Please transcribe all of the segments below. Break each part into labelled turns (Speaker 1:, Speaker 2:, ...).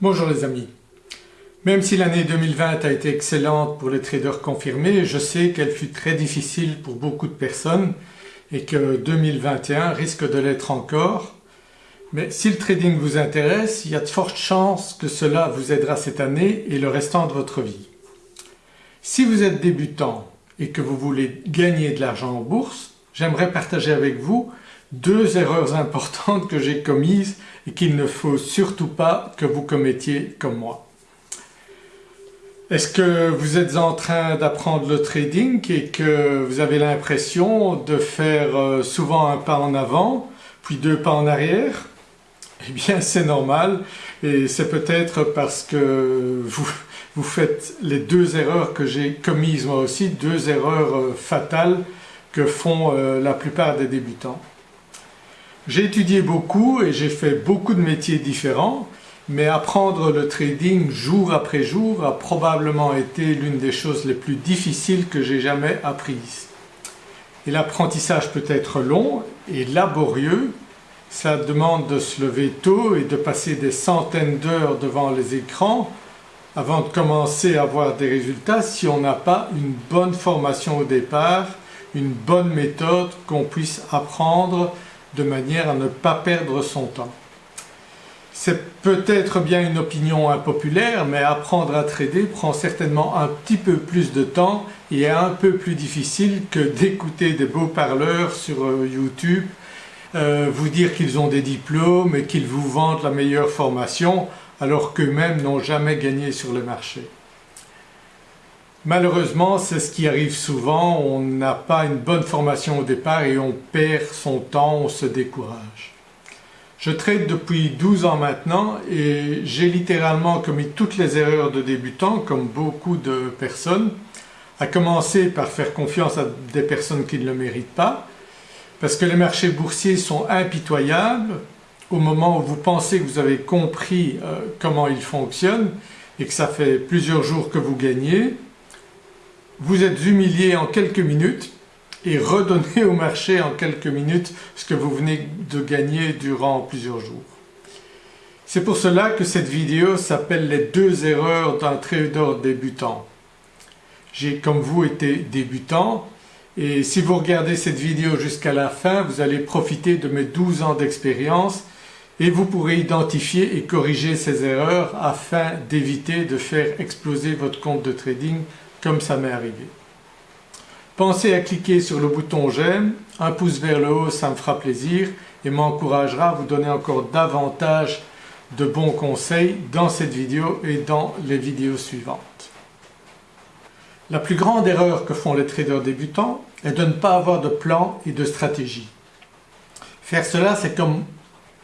Speaker 1: Bonjour les amis. Même si l'année 2020 a été excellente pour les traders confirmés, je sais qu'elle fut très difficile pour beaucoup de personnes et que 2021 risque de l'être encore. Mais si le trading vous intéresse, il y a de fortes chances que cela vous aidera cette année et le restant de votre vie. Si vous êtes débutant et que vous voulez gagner de l'argent en bourse, j'aimerais partager avec vous deux erreurs importantes que j'ai commises et qu'il ne faut surtout pas que vous commettiez comme moi. Est-ce que vous êtes en train d'apprendre le trading et que vous avez l'impression de faire euh, souvent un pas en avant puis deux pas en arrière? Eh bien c'est normal et c'est peut-être parce que vous, vous faites les deux erreurs que j'ai commises moi aussi, deux erreurs euh, fatales que font euh, la plupart des débutants. J'ai étudié beaucoup et j'ai fait beaucoup de métiers différents mais apprendre le trading jour après jour a probablement été l'une des choses les plus difficiles que j'ai jamais apprises. Et l'apprentissage peut être long et laborieux, ça demande de se lever tôt et de passer des centaines d'heures devant les écrans avant de commencer à avoir des résultats si on n'a pas une bonne formation au départ, une bonne méthode qu'on puisse apprendre de manière à ne pas perdre son temps. C'est peut-être bien une opinion impopulaire mais apprendre à trader prend certainement un petit peu plus de temps et est un peu plus difficile que d'écouter des beaux parleurs sur euh, YouTube euh, vous dire qu'ils ont des diplômes et qu'ils vous vendent la meilleure formation alors qu'eux-mêmes n'ont jamais gagné sur le marché. Malheureusement c'est ce qui arrive souvent, on n'a pas une bonne formation au départ et on perd son temps, on se décourage. Je trade depuis 12 ans maintenant et j'ai littéralement commis toutes les erreurs de débutant comme beaucoup de personnes, à commencer par faire confiance à des personnes qui ne le méritent pas, parce que les marchés boursiers sont impitoyables au moment où vous pensez que vous avez compris euh, comment ils fonctionnent et que ça fait plusieurs jours que vous gagnez, vous êtes humilié en quelques minutes et redonner au marché en quelques minutes ce que vous venez de gagner durant plusieurs jours. C'est pour cela que cette vidéo s'appelle les deux erreurs d'un trader débutant. J'ai comme vous été débutant et si vous regardez cette vidéo jusqu'à la fin vous allez profiter de mes 12 ans d'expérience et vous pourrez identifier et corriger ces erreurs afin d'éviter de faire exploser votre compte de trading comme ça m'est arrivé. Pensez à cliquer sur le bouton j'aime, un pouce vers le haut ça me fera plaisir et m'encouragera à vous donner encore davantage de bons conseils dans cette vidéo et dans les vidéos suivantes. La plus grande erreur que font les traders débutants est de ne pas avoir de plan et de stratégie. Faire cela c'est comme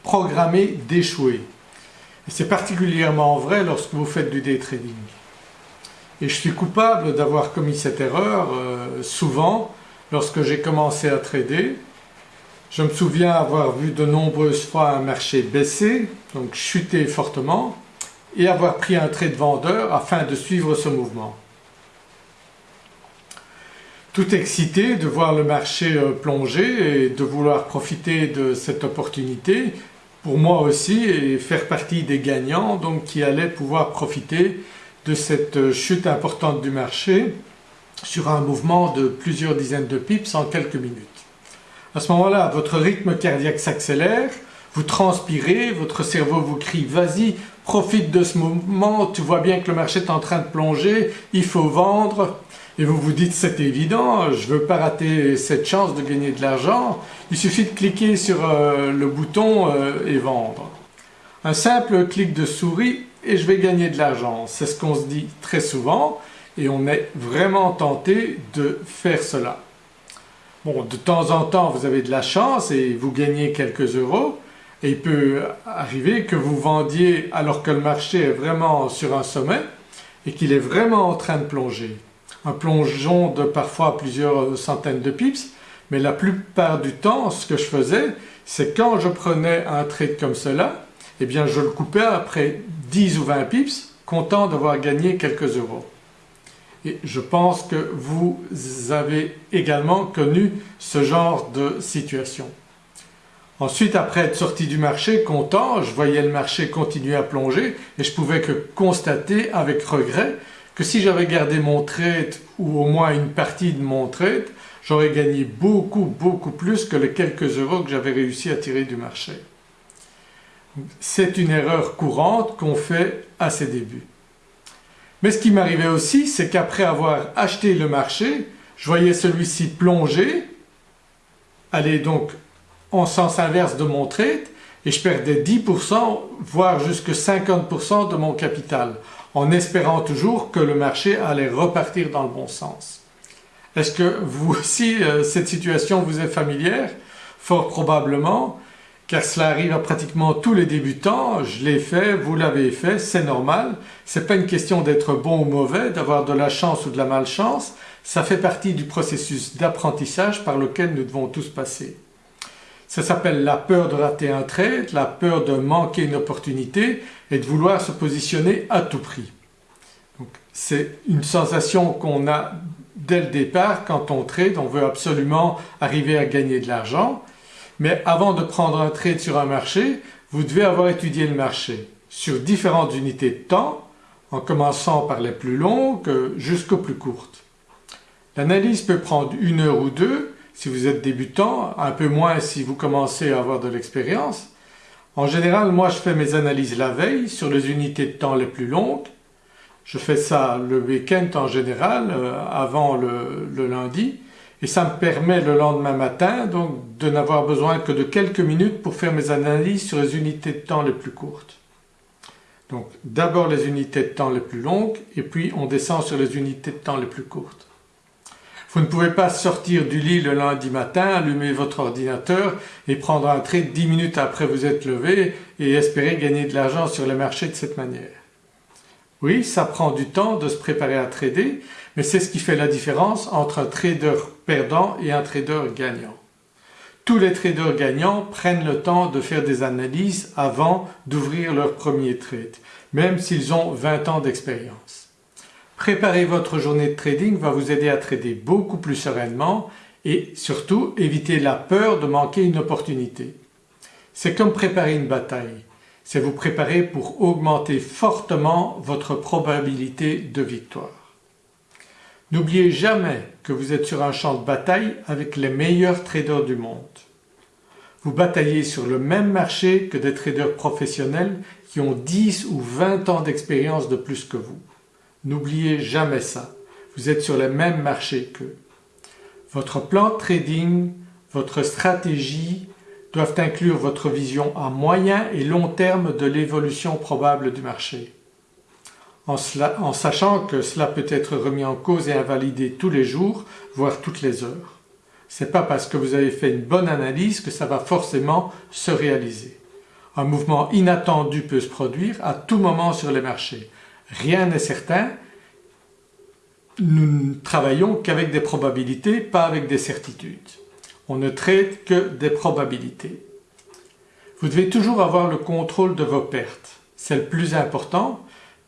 Speaker 1: programmer d'échouer. C'est particulièrement vrai lorsque vous faites du day trading. Et je suis coupable d'avoir commis cette erreur euh, souvent lorsque j'ai commencé à trader. Je me souviens avoir vu de nombreuses fois un marché baisser, donc chuter fortement, et avoir pris un trade vendeur afin de suivre ce mouvement. Tout excité de voir le marché euh, plonger et de vouloir profiter de cette opportunité pour moi aussi et faire partie des gagnants donc qui allaient pouvoir profiter de cette chute importante du marché sur un mouvement de plusieurs dizaines de pips en quelques minutes. À ce moment-là, votre rythme cardiaque s'accélère, vous transpirez, votre cerveau vous crie « vas-y, profite de ce moment, tu vois bien que le marché est en train de plonger, il faut vendre » et vous vous dites c'est évident, je ne veux pas rater cette chance de gagner de l'argent, il suffit de cliquer sur euh, le bouton euh, et vendre. Un simple clic de souris et je vais gagner de l'argent. C'est ce qu'on se dit très souvent et on est vraiment tenté de faire cela. Bon, de temps en temps vous avez de la chance et vous gagnez quelques euros et il peut arriver que vous vendiez alors que le marché est vraiment sur un sommet et qu'il est vraiment en train de plonger. Un plongeon de parfois plusieurs centaines de pips mais la plupart du temps ce que je faisais c'est quand je prenais un trade comme cela eh bien je le coupais après 10 ou 20 pips, content d'avoir gagné quelques euros. Et je pense que vous avez également connu ce genre de situation. Ensuite après être sorti du marché content, je voyais le marché continuer à plonger et je pouvais que constater avec regret que si j'avais gardé mon trade ou au moins une partie de mon trade, j'aurais gagné beaucoup beaucoup plus que les quelques euros que j'avais réussi à tirer du marché. C'est une erreur courante qu'on fait à ses débuts. Mais ce qui m'arrivait aussi c'est qu'après avoir acheté le marché, je voyais celui-ci plonger, aller donc en sens inverse de mon trade et je perdais 10% voire jusque 50% de mon capital en espérant toujours que le marché allait repartir dans le bon sens. Est-ce que vous aussi euh, cette situation vous est familière? Fort probablement car cela arrive à pratiquement tous les débutants, je l'ai fait, vous l'avez fait, c'est normal, c'est pas une question d'être bon ou mauvais, d'avoir de la chance ou de la malchance, ça fait partie du processus d'apprentissage par lequel nous devons tous passer. Ça s'appelle la peur de rater un trade, la peur de manquer une opportunité et de vouloir se positionner à tout prix. C'est une sensation qu'on a dès le départ quand on trade, on veut absolument arriver à gagner de l'argent mais avant de prendre un trade sur un marché, vous devez avoir étudié le marché sur différentes unités de temps en commençant par les plus longues jusqu'aux plus courtes. L'analyse peut prendre une heure ou deux si vous êtes débutant, un peu moins si vous commencez à avoir de l'expérience. En général moi je fais mes analyses la veille sur les unités de temps les plus longues. Je fais ça le week-end en général euh, avant le, le lundi et ça me permet le lendemain matin donc de n'avoir besoin que de quelques minutes pour faire mes analyses sur les unités de temps les plus courtes. Donc d'abord les unités de temps les plus longues et puis on descend sur les unités de temps les plus courtes. Vous ne pouvez pas sortir du lit le lundi matin, allumer votre ordinateur et prendre un trade 10 minutes après vous êtes levé et espérer gagner de l'argent sur les marchés de cette manière. Oui, ça prend du temps de se préparer à trader, mais c'est ce qui fait la différence entre un trader perdant et un trader gagnant. Tous les traders gagnants prennent le temps de faire des analyses avant d'ouvrir leur premier trade, même s'ils ont 20 ans d'expérience. Préparer votre journée de trading va vous aider à trader beaucoup plus sereinement et surtout éviter la peur de manquer une opportunité. C'est comme préparer une bataille, c'est vous préparer pour augmenter fortement votre probabilité de victoire. N'oubliez jamais que vous êtes sur un champ de bataille avec les meilleurs traders du monde. Vous bataillez sur le même marché que des traders professionnels qui ont 10 ou 20 ans d'expérience de plus que vous. N'oubliez jamais ça, vous êtes sur le même marché qu'eux. Votre plan de trading, votre stratégie doivent inclure votre vision à moyen et long terme de l'évolution probable du marché en, sachant que cela peut être remis en cause et invalidé tous les jours, voire toutes les heures. Ce n'est pas parce que vous avez fait une bonne analyse que ça va forcément se réaliser. Un mouvement inattendu peut se produire à tout moment sur les marchés. Rien n'est certain, nous ne travaillons qu'avec des probabilités, pas avec des certitudes. On ne traite que des probabilités. Vous devez toujours avoir le contrôle de vos pertes. C'est le plus important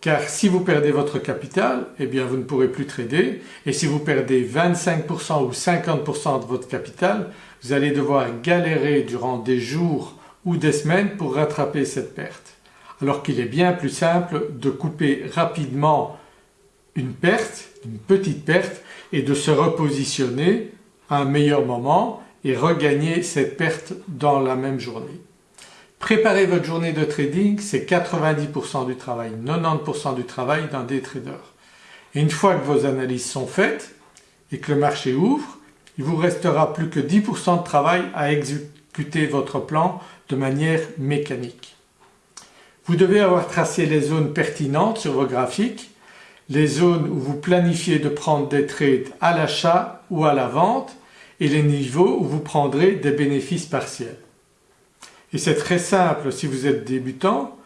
Speaker 1: car si vous perdez votre capital, eh bien vous ne pourrez plus trader et si vous perdez 25% ou 50% de votre capital, vous allez devoir galérer durant des jours ou des semaines pour rattraper cette perte. Alors qu'il est bien plus simple de couper rapidement une perte, une petite perte et de se repositionner à un meilleur moment et regagner cette perte dans la même journée. Préparer votre journée de trading, c'est 90% du travail, 90% du travail d'un day trader. Une fois que vos analyses sont faites et que le marché ouvre, il vous restera plus que 10% de travail à exécuter votre plan de manière mécanique. Vous devez avoir tracé les zones pertinentes sur vos graphiques, les zones où vous planifiez de prendre des trades à l'achat ou à la vente et les niveaux où vous prendrez des bénéfices partiels. Et c'est très simple si vous êtes débutant,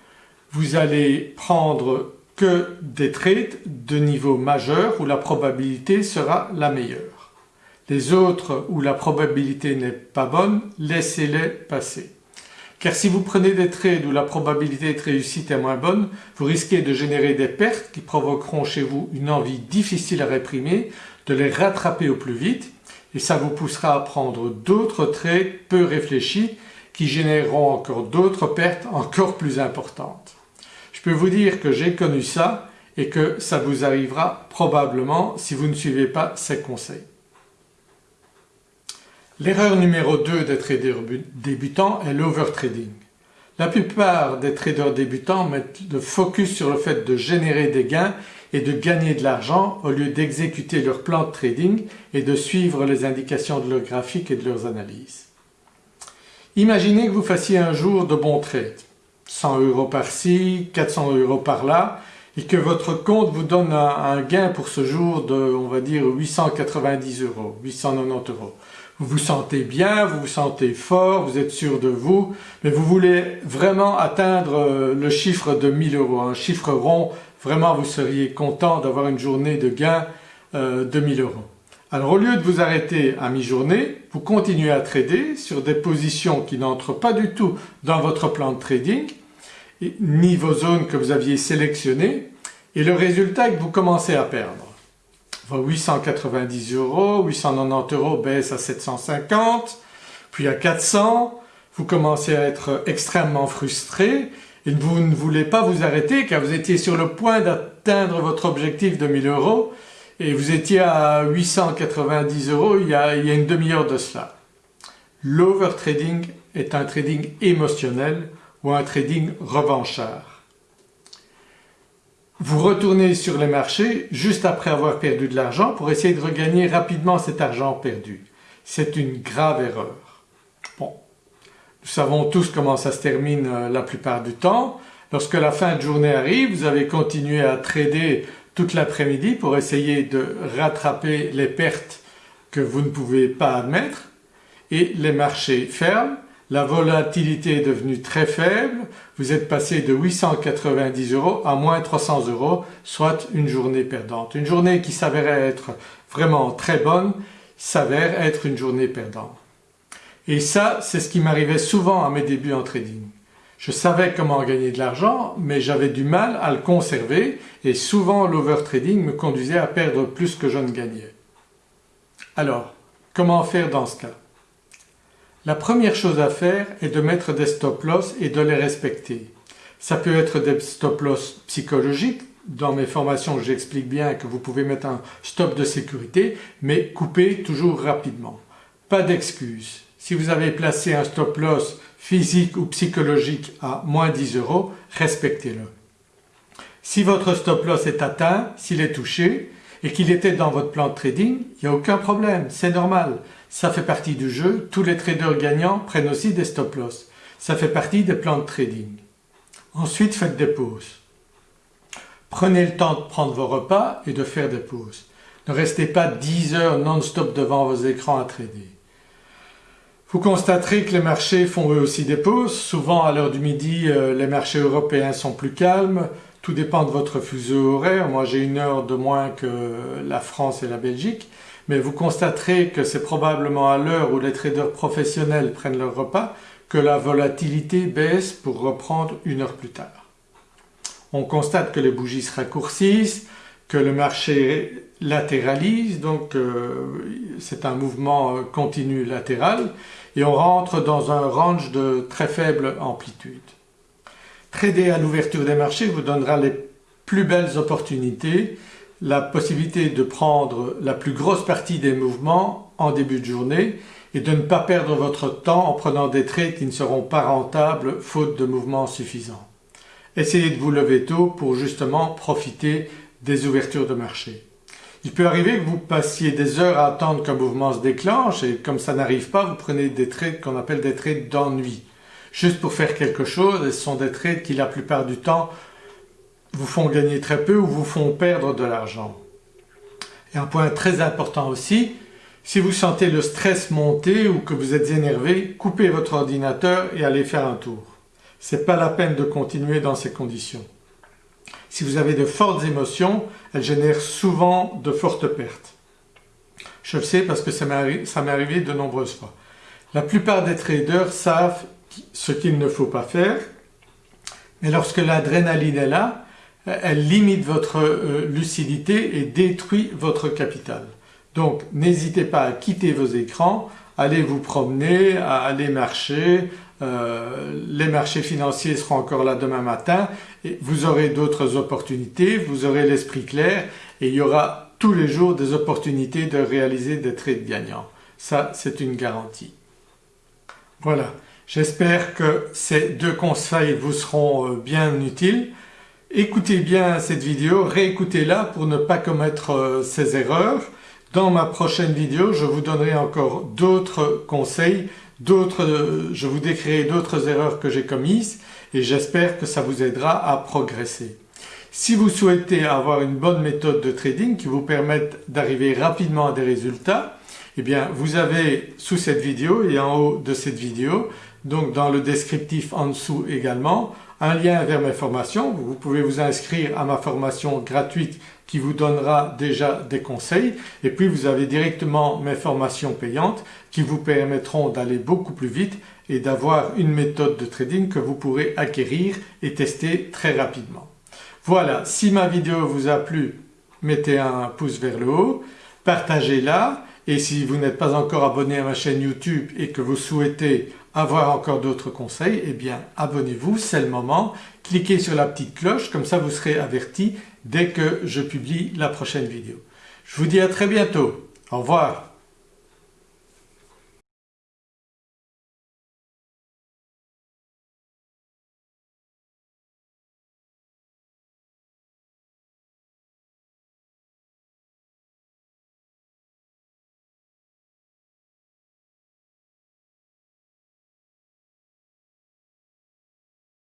Speaker 1: vous allez prendre que des trades de niveau majeur où la probabilité sera la meilleure. Les autres où la probabilité n'est pas bonne, laissez-les passer. Car si vous prenez des trades où la probabilité de réussite est moins bonne, vous risquez de générer des pertes qui provoqueront chez vous une envie difficile à réprimer, de les rattraper au plus vite et ça vous poussera à prendre d'autres trades peu réfléchis qui généreront encore d'autres pertes encore plus importantes. Je peux vous dire que j'ai connu ça et que ça vous arrivera probablement si vous ne suivez pas ces conseils. L'erreur numéro 2 des traders débutants est l'overtrading. La plupart des traders débutants mettent le focus sur le fait de générer des gains et de gagner de l'argent au lieu d'exécuter leur plan de trading et de suivre les indications de leurs graphiques et de leurs analyses. Imaginez que vous fassiez un jour de bons trades, 100 euros par-ci, 400 euros par-là et que votre compte vous donne un, gain pour ce jour de on va dire 890 euros, 890 euros. Vous vous sentez bien, vous vous sentez fort, vous êtes sûr de vous, mais vous voulez vraiment atteindre euh, le chiffre de 1000 euros, un chiffre rond, vraiment vous seriez content d'avoir une journée de gain euh, de 1000 euros. Alors au lieu de vous arrêter à mi-journée, vous continuez à trader sur des positions qui n'entrent pas du tout dans votre plan de trading ni vos zones que vous aviez sélectionnées et le résultat est que vous commencez à perdre. Vos 890 euros, 890 euros baissent à 750, puis à 400, vous commencez à être extrêmement frustré et vous ne voulez pas vous arrêter car vous étiez sur le point d'atteindre votre objectif de 1000 euros et vous étiez à 890 euros il y a, une demi-heure de cela. L'overtrading est un trading émotionnel ou un trading revanchard. Vous retournez sur les marchés juste après avoir perdu de l'argent pour essayer de regagner rapidement cet argent perdu. C'est une grave erreur. Bon, nous savons tous comment ça se termine euh, la plupart du temps. Lorsque la fin de journée arrive, vous avez continué à trader toute l'après-midi pour essayer de rattraper les pertes que vous ne pouvez pas admettre et les marchés ferment la volatilité est devenue très faible, vous êtes passé de 890 euros à moins 300 euros, soit une journée perdante. Une journée qui s'avérait être vraiment très bonne s'avère être une journée perdante. Et ça, c'est ce qui m'arrivait souvent à mes débuts en trading. Je savais comment gagner de l'argent, mais j'avais du mal à le conserver et souvent l'overtrading me conduisait à perdre plus que je ne gagnais. Alors, comment faire dans ce cas? La première chose à faire est de mettre des stop-loss et de les respecter. Ça peut être des stop-loss psychologiques, dans mes formations j'explique bien que vous pouvez mettre un stop de sécurité mais coupez toujours rapidement. Pas d'excuses. Si vous avez placé un stop-loss physique ou psychologique à moins 10 euros, respectez-le. Si votre stop-loss est atteint, s'il est touché et qu'il était dans votre plan de trading, il n'y a aucun problème, c'est normal. Ça fait partie du jeu, tous les traders gagnants prennent aussi des stop-loss. Ça fait partie des plans de trading. Ensuite faites des pauses. Prenez le temps de prendre vos repas et de faire des pauses. Ne restez pas 10 heures non-stop devant vos écrans à trader. Vous constaterez que les marchés font eux aussi des pauses. Souvent à l'heure du midi, euh, les marchés européens sont plus calmes. Tout dépend de votre fuseau horaire. Moi j'ai une heure de moins que la France et la Belgique mais vous constaterez que c'est probablement à l'heure où les traders professionnels prennent leur repas que la volatilité baisse pour reprendre une heure plus tard. On constate que les bougies se raccourcissent, que le marché latéralise, donc euh, c'est un mouvement euh, continu latéral et on rentre dans un range de très faible amplitude. Trader à l'ouverture des marchés vous donnera les plus belles opportunités la possibilité de prendre la plus grosse partie des mouvements en début de journée et de ne pas perdre votre temps en prenant des trades qui ne seront pas rentables faute de mouvements suffisants. Essayez de vous lever tôt pour justement profiter des ouvertures de marché. Il peut arriver que vous passiez des heures à attendre qu'un mouvement se déclenche et comme ça n'arrive pas, vous prenez des trades qu'on appelle des trades d'ennui. Juste pour faire quelque chose et ce sont des trades qui la plupart du temps vous font gagner très peu ou vous font perdre de l'argent. Et un point très important aussi, si vous sentez le stress monter ou que vous êtes énervé, coupez votre ordinateur et allez faire un tour. Ce n'est pas la peine de continuer dans ces conditions. Si vous avez de fortes émotions, elles génèrent souvent de fortes pertes. Je le sais parce que ça m'est arrivé de nombreuses fois. La plupart des traders savent ce qu'il ne faut pas faire, mais lorsque l'adrénaline est là, elle limite votre euh, lucidité et détruit votre capital. Donc n'hésitez pas à quitter vos écrans, allez vous promener, à aller marcher, euh, les marchés financiers seront encore là demain matin et vous aurez d'autres opportunités, vous aurez l'esprit clair et il y aura tous les jours des opportunités de réaliser des trades gagnants. Ça c'est une garantie. Voilà, j'espère que ces deux conseils vous seront euh, bien utiles. Écoutez bien cette vidéo, réécoutez-la pour ne pas commettre euh, ces erreurs. Dans ma prochaine vidéo, je vous donnerai encore d'autres conseils, euh, je vous décrirai d'autres erreurs que j'ai commises et j'espère que ça vous aidera à progresser. Si vous souhaitez avoir une bonne méthode de trading qui vous permette d'arriver rapidement à des résultats, eh bien vous avez sous cette vidéo et en haut de cette vidéo, donc dans le descriptif en dessous également, un lien vers mes formations. Vous pouvez vous inscrire à ma formation gratuite qui vous donnera déjà des conseils et puis vous avez directement mes formations payantes qui vous permettront d'aller beaucoup plus vite et d'avoir une méthode de trading que vous pourrez acquérir et tester très rapidement. Voilà, si ma vidéo vous a plu, mettez un pouce vers le haut, partagez-la et si vous n'êtes pas encore abonné à ma chaîne YouTube et que vous souhaitez avoir encore d'autres conseils, eh bien abonnez-vous, c'est le moment. Cliquez sur la petite cloche, comme ça vous serez averti dès que je publie la prochaine vidéo. Je vous dis à très bientôt. Au revoir.